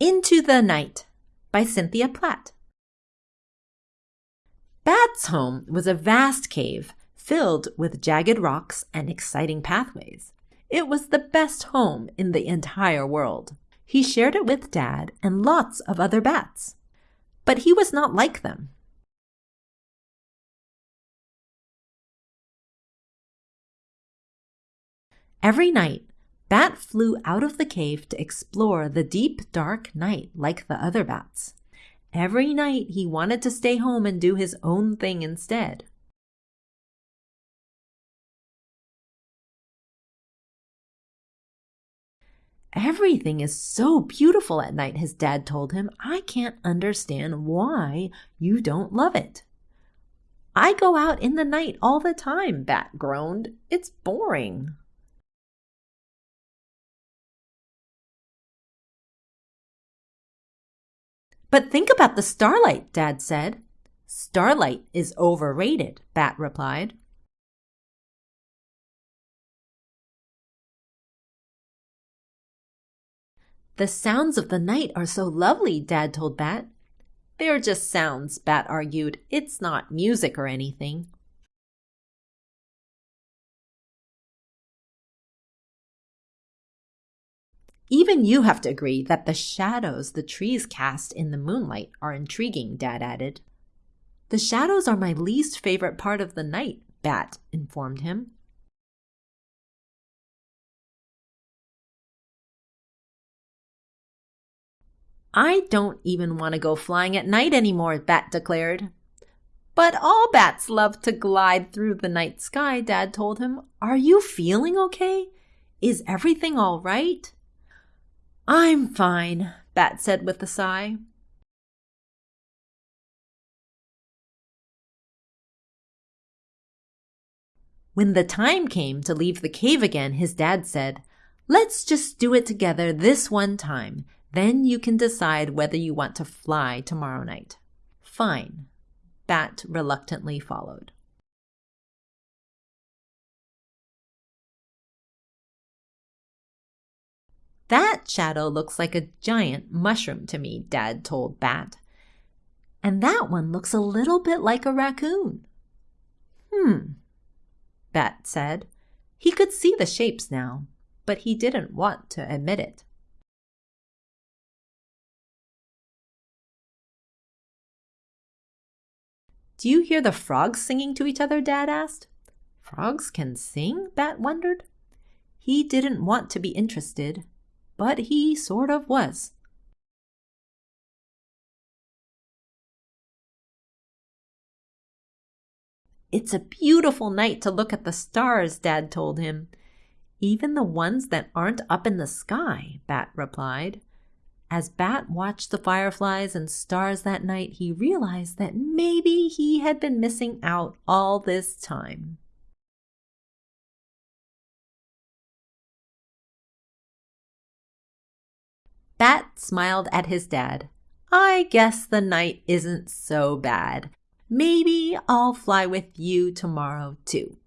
Into the Night by Cynthia Platt. Bat's home was a vast cave filled with jagged rocks and exciting pathways. It was the best home in the entire world. He shared it with Dad and lots of other bats. But he was not like them. Every night, Bat flew out of the cave to explore the deep, dark night like the other bats. Every night he wanted to stay home and do his own thing instead. Everything is so beautiful at night, his dad told him. I can't understand why you don't love it. I go out in the night all the time, Bat groaned. It's boring. But think about the starlight, Dad said. Starlight is overrated, Bat replied. The sounds of the night are so lovely, Dad told Bat. They're just sounds, Bat argued. It's not music or anything. Even you have to agree that the shadows the trees cast in the moonlight are intriguing, Dad added. The shadows are my least favorite part of the night, Bat informed him. I don't even want to go flying at night anymore, Bat declared. But all bats love to glide through the night sky, Dad told him. Are you feeling okay? Is everything all right? I'm fine, Bat said with a sigh. When the time came to leave the cave again, his dad said, Let's just do it together this one time. Then you can decide whether you want to fly tomorrow night. Fine. Bat reluctantly followed. That shadow looks like a giant mushroom to me, Dad told Bat. And that one looks a little bit like a raccoon. Hmm, Bat said. He could see the shapes now, but he didn't want to admit it. Do you hear the frogs singing to each other? Dad asked. Frogs can sing? Bat wondered. He didn't want to be interested, but he sort of was. It's a beautiful night to look at the stars, Dad told him. Even the ones that aren't up in the sky, Bat replied. As Bat watched the fireflies and stars that night, he realized that maybe he had been missing out all this time. Bat smiled at his dad. I guess the night isn't so bad. Maybe I'll fly with you tomorrow, too.